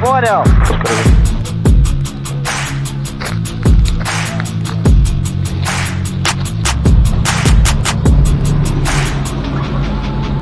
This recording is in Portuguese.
Bora.